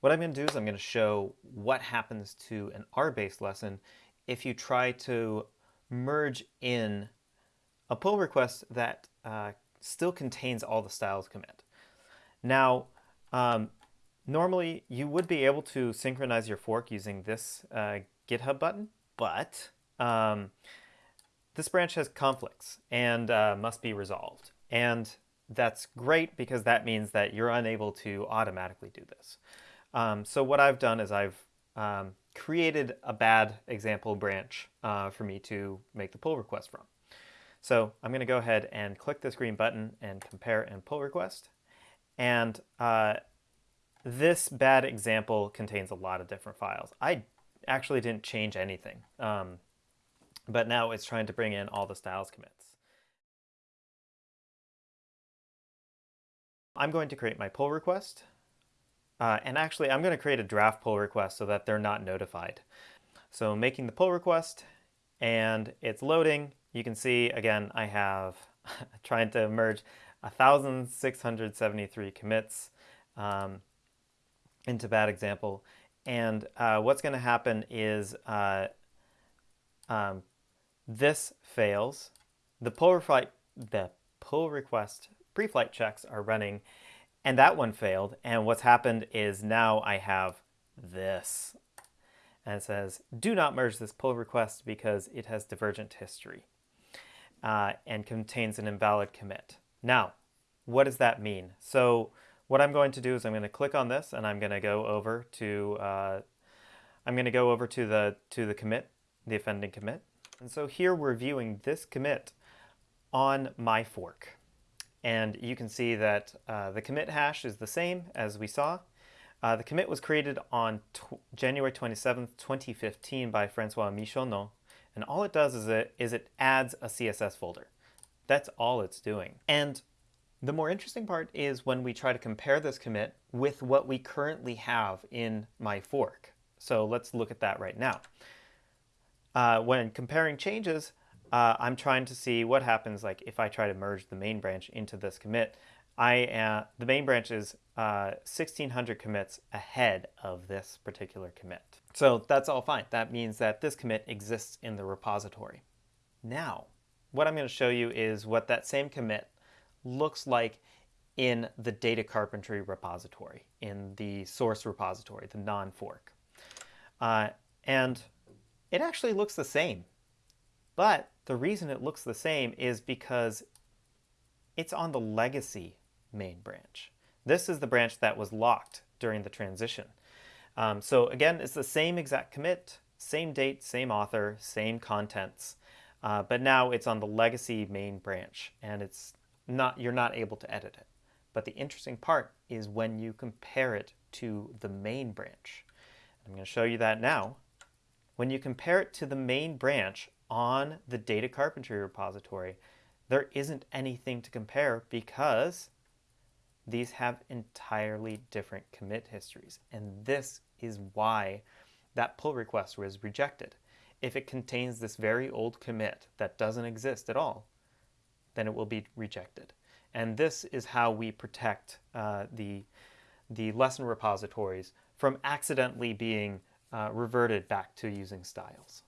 What I'm going to do is I'm going to show what happens to an R-based lesson if you try to merge in a pull request that uh, still contains all the styles commit. Now, um, normally you would be able to synchronize your fork using this uh, GitHub button, but um, this branch has conflicts and uh, must be resolved. And that's great because that means that you're unable to automatically do this. Um, so what I've done is I've um, created a bad example branch uh, for me to make the pull request from. So I'm going to go ahead and click this green button and compare and pull request. And uh, this bad example contains a lot of different files. I actually didn't change anything, um, but now it's trying to bring in all the styles commits. I'm going to create my pull request. Uh, and actually, I'm going to create a draft pull request so that they're not notified. So making the pull request, and it's loading. You can see, again, I have trying to merge 1,673 commits um, into bad example. And uh, what's going to happen is uh, um, this fails. The pull, the pull request pre-flight checks are running and that one failed. And what's happened is now I have this. And it says, do not merge this pull request because it has divergent history uh, and contains an invalid commit. Now, what does that mean? So what I'm going to do is I'm going to click on this and I'm going to go over to uh, I'm going to go over to the to the commit, the offending commit. And so here we're viewing this commit on my fork. And you can see that uh, the commit hash is the same as we saw. Uh, the commit was created on January 27, 2015 by Francois Michonneau. And all it does is it, is it adds a CSS folder. That's all it's doing. And the more interesting part is when we try to compare this commit with what we currently have in my fork. So let's look at that right now. Uh, when comparing changes, uh, I'm trying to see what happens like if I try to merge the main branch into this commit. I uh, the main branch is uh, 1600 commits ahead of this particular commit. So that's all fine. That means that this commit exists in the repository. Now, what I'm going to show you is what that same commit looks like in the data carpentry repository, in the source repository, the non-fork. Uh, and it actually looks the same. But the reason it looks the same is because it's on the legacy main branch. This is the branch that was locked during the transition. Um, so again, it's the same exact commit, same date, same author, same contents, uh, but now it's on the legacy main branch and it's not you're not able to edit it. But the interesting part is when you compare it to the main branch. I'm going to show you that now. When you compare it to the main branch, on the data carpentry repository, there isn't anything to compare because these have entirely different commit histories. And this is why that pull request was rejected. If it contains this very old commit that doesn't exist at all, then it will be rejected. And this is how we protect uh, the, the lesson repositories from accidentally being uh, reverted back to using styles.